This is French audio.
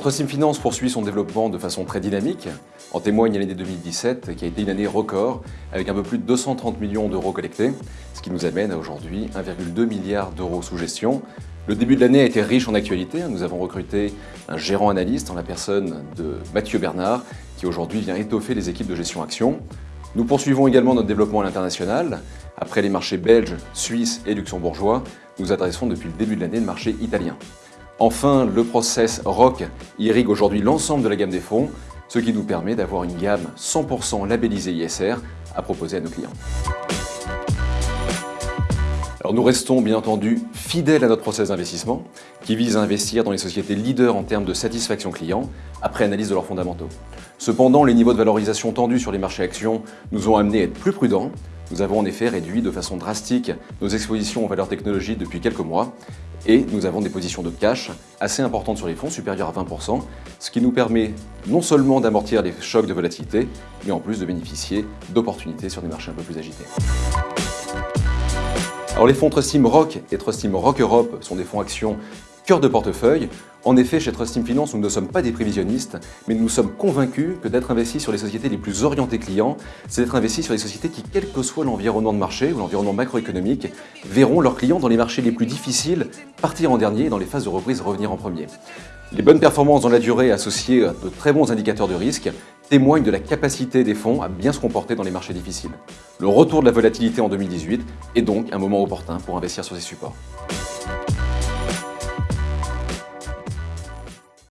Trustim Finance poursuit son développement de façon très dynamique. En témoigne l'année 2017 qui a été une année record avec un peu plus de 230 millions d'euros collectés, ce qui nous amène à aujourd'hui 1,2 milliard d'euros sous gestion. Le début de l'année a été riche en actualité. Nous avons recruté un gérant analyste en la personne de Mathieu Bernard qui aujourd'hui vient étoffer les équipes de gestion action. Nous poursuivons également notre développement à l'international. Après les marchés belges, suisses et luxembourgeois, nous adressons depuis le début de l'année le marché italien. Enfin, le process ROC irrigue aujourd'hui l'ensemble de la gamme des fonds, ce qui nous permet d'avoir une gamme 100% labellisée ISR à proposer à nos clients. Nous restons bien entendu fidèles à notre process d'investissement qui vise à investir dans les sociétés leaders en termes de satisfaction client après analyse de leurs fondamentaux. Cependant, les niveaux de valorisation tendus sur les marchés actions nous ont amené à être plus prudents nous avons en effet réduit de façon drastique nos expositions aux valeurs technologiques depuis quelques mois et nous avons des positions de cash assez importantes sur les fonds, supérieures à 20%, ce qui nous permet non seulement d'amortir les chocs de volatilité, mais en plus de bénéficier d'opportunités sur des marchés un peu plus agités. Alors les fonds Trustim Rock et Trustim Rock Europe sont des fonds actions cœur de portefeuille. En effet, chez Trustim Finance, nous ne sommes pas des prévisionnistes, mais nous sommes convaincus que d'être investi sur les sociétés les plus orientées clients, c'est d'être investi sur les sociétés qui, quel que soit l'environnement de marché ou l'environnement macroéconomique, verront leurs clients dans les marchés les plus difficiles partir en dernier et dans les phases de reprise revenir en premier. Les bonnes performances dans la durée associées à de très bons indicateurs de risque témoignent de la capacité des fonds à bien se comporter dans les marchés difficiles. Le retour de la volatilité en 2018 est donc un moment opportun pour investir sur ces supports.